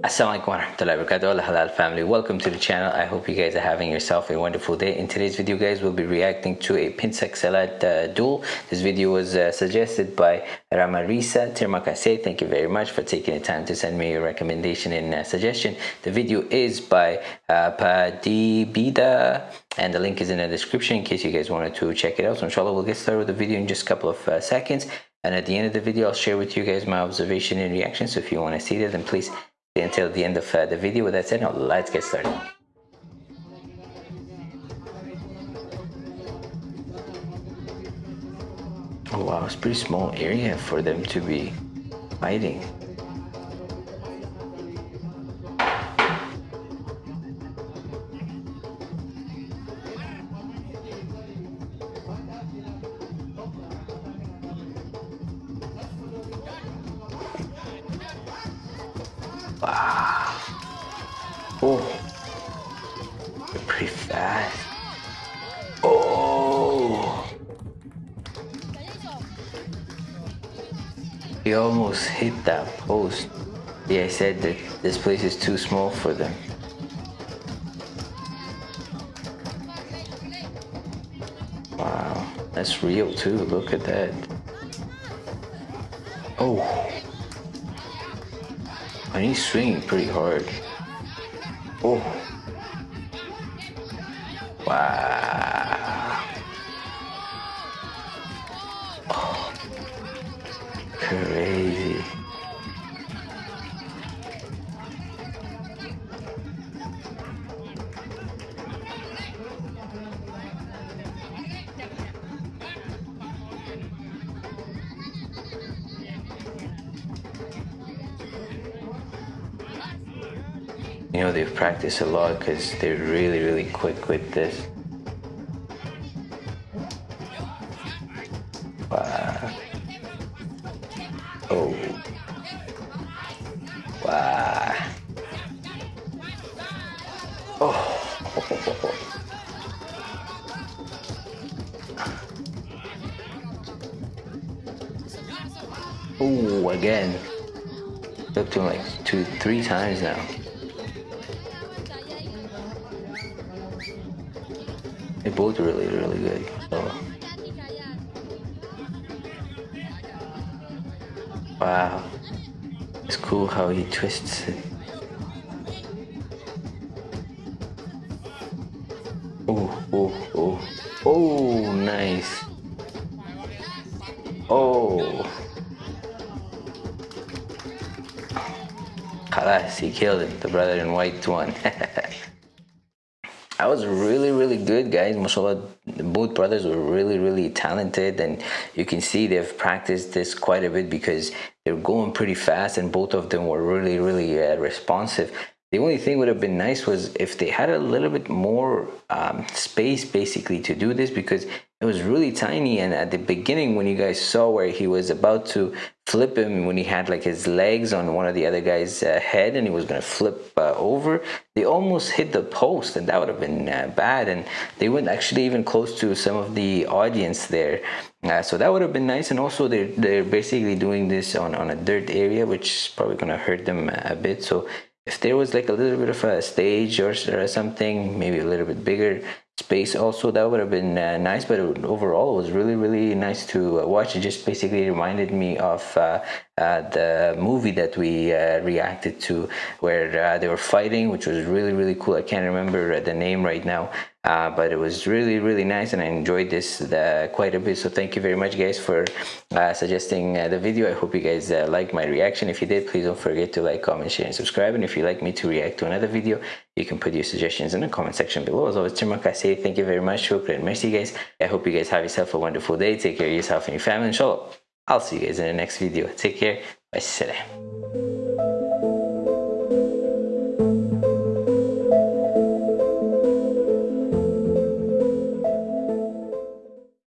Assalamualaikum warahmatullahi wabarakatuh. Halal family. Welcome to the channel. I hope you guys are having yourself a wonderful day. In today's video guys we'll be reacting to a pencak silat uh, duel. This video was uh, suggested by Rama ramarisa tirmakase. Thank you very much for taking the time to send me your recommendation and uh, suggestion. The video is by uh, padibida and the link is in the description in case you guys wanted to check it out. So inshallah we'll get started with the video in just a couple of uh, seconds. And at the end of the video i'll share with you guys my observation and reaction. So if you want to see that then please until the end of uh, the video. With that said, now let's get started. Oh wow, it's a pretty small area for them to be fighting. Wow. Oh. You're pretty fast. Oh. He almost hit that post. Yeah, I said that this place is too small for them. Wow, that's real too. Look at that. Oh. And he's swinging pretty hard. Oh. Wow. Oh. Crazy. You know, they've practiced a lot because they're really, really quick with this. Wow. Oh. Wow. Oh. Oh, again. Looked to like two, three times now. They both really, really good. So. Wow. It's cool how he twists it. Oh, oh, oh. Oh, nice. Oh. Khalas, he killed it. The brother in white won. I was really, really good, guys. Mashallah, both brothers were really, really talented, and you can see they've practiced this quite a bit because they're going pretty fast, and both of them were really, really uh, responsive. The only thing would have been nice was if they had a little bit more um, space, basically, to do this because it was really tiny. And at the beginning, when you guys saw where he was about to flip him when he had like his legs on one of the other guy's uh, head and he was going to flip uh, over they almost hit the post and that would have been uh, bad and they weren't actually even close to some of the audience there uh, so that would have been nice and also they're, they're basically doing this on, on a dirt area which is probably going to hurt them a bit so if there was like a little bit of a stage or, or something maybe a little bit bigger space also that would have been uh, nice but overall it was really really nice to uh, watch. It just basically reminded me of uh the movie that we uh, reacted to where uh, they were fighting which was really really cool. I can't remember the name right now uh, but it was really really nice and I enjoyed this uh, quite a bit. So thank you very much guys for uh, suggesting uh, the video. I hope you guys uh, liked my reaction. If you did please don't forget to like comment share and subscribe. And if you'd like me to react to another video you can put your suggestions in the comment section below. As always Tirmak say thank you very much. Merci guys. I hope you guys have yourself a wonderful day. Take care of yourself and your family. Inshallah I'll see you guys in the next video. Take care. Bye